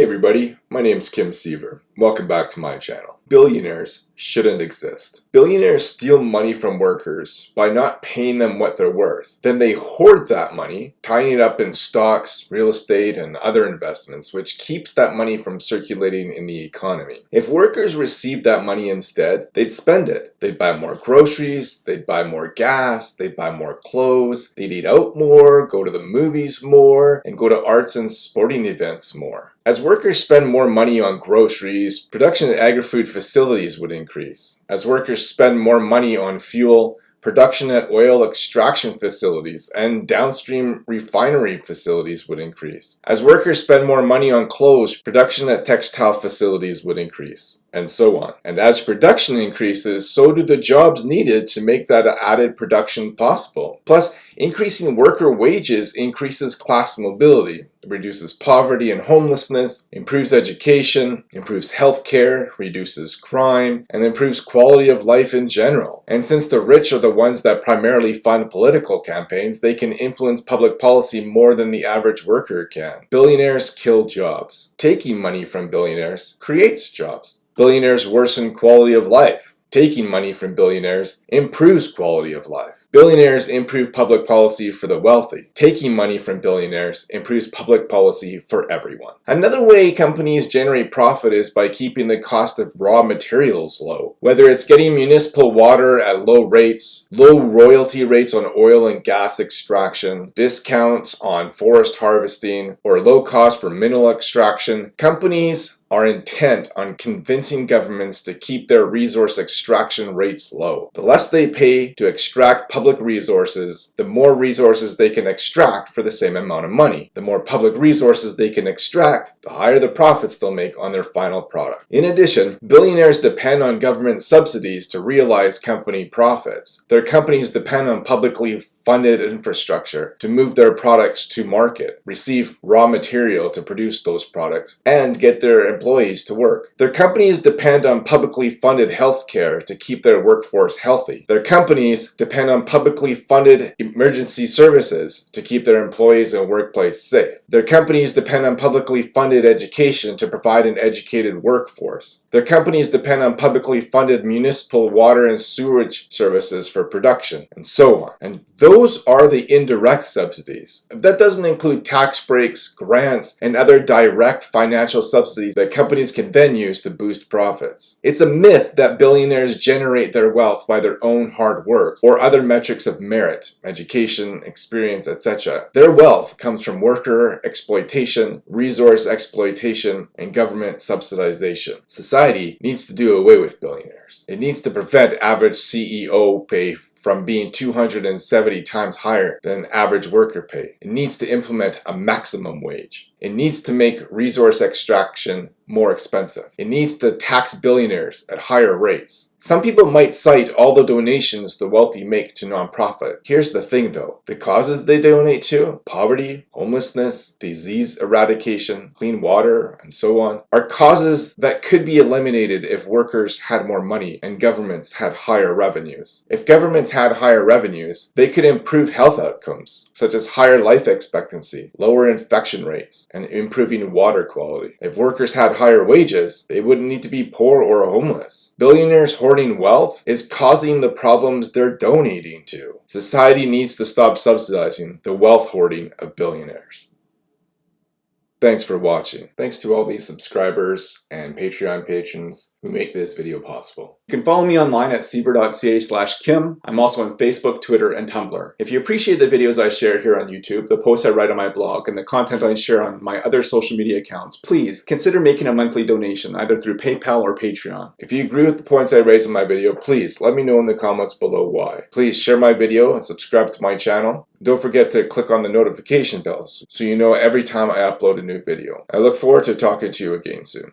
Hey everybody, my name is Kim Siever. Welcome back to my channel. Billionaires shouldn't exist. Billionaires steal money from workers by not paying them what they're worth. Then they hoard that money, tying it up in stocks, real estate, and other investments, which keeps that money from circulating in the economy. If workers received that money instead, they'd spend it. They'd buy more groceries, they'd buy more gas, they'd buy more clothes, they'd eat out more, go to the movies more, and go to arts and sporting events more. As workers spend more money on groceries, production at agri-food facilities would increase. As workers spend more money on fuel, production at oil extraction facilities and downstream refinery facilities would increase. As workers spend more money on clothes, production at textile facilities would increase, and so on. And as production increases, so do the jobs needed to make that added production possible. Plus, increasing worker wages increases class mobility, reduces poverty and homelessness, improves education, improves healthcare, reduces crime, and improves quality of life in general. And since the rich are the ones that primarily fund political campaigns, they can influence public policy more than the average worker can. Billionaires kill jobs. Taking money from billionaires creates jobs. Billionaires worsen quality of life taking money from billionaires improves quality of life. Billionaires improve public policy for the wealthy. Taking money from billionaires improves public policy for everyone. Another way companies generate profit is by keeping the cost of raw materials low. Whether it's getting municipal water at low rates, low royalty rates on oil and gas extraction, discounts on forest harvesting, or low cost for mineral extraction, companies are intent on convincing governments to keep their resource extraction rates low. The less they pay to extract public resources, the more resources they can extract for the same amount of money. The more public resources they can extract, the higher the profits they'll make on their final product. In addition, billionaires depend on government subsidies to realize company profits. Their companies depend on publicly funded infrastructure to move their products to market, receive raw material to produce those products, and get their employees to work. Their companies depend on publicly funded healthcare to keep their workforce healthy. Their companies depend on publicly funded emergency services to keep their employees and workplace safe. Their companies depend on publicly funded education to provide an educated workforce. Their companies depend on publicly funded municipal water and sewage services for production, and so on. And those are the indirect subsidies. That doesn't include tax breaks, grants, and other direct financial subsidies that companies can then use to boost profits. It's a myth that billionaires generate their wealth by their own hard work or other metrics of merit, education, experience, etc. Their wealth comes from worker exploitation, resource exploitation, and government subsidization. Society needs to do away with billionaires. It needs to prevent average CEO pay from being 270 times higher than average worker pay. It needs to implement a maximum wage. It needs to make resource extraction more expensive. It needs to tax billionaires at higher rates. Some people might cite all the donations the wealthy make to nonprofit. Here's the thing though, the causes they donate to, poverty, homelessness, disease eradication, clean water, and so on, are causes that could be eliminated if workers had more money and governments had higher revenues. If governments had higher revenues, they could improve health outcomes, such as higher life expectancy, lower infection rates, and improving water quality. If workers had higher wages, they wouldn't need to be poor or homeless. Billionaires hoarding wealth is causing the problems they're donating to. Society needs to stop subsidizing the wealth hoarding of billionaires. Thanks for watching. Thanks to all these subscribers and Patreon patrons who make this video possible. You can follow me online at siever.ca slash kim. I'm also on Facebook, Twitter, and Tumblr. If you appreciate the videos I share here on YouTube, the posts I write on my blog, and the content I share on my other social media accounts, please consider making a monthly donation either through PayPal or Patreon. If you agree with the points I raise in my video, please let me know in the comments below why. Please share my video and subscribe to my channel. Don't forget to click on the notification bells so you know every time I upload a new video. I look forward to talking to you again soon.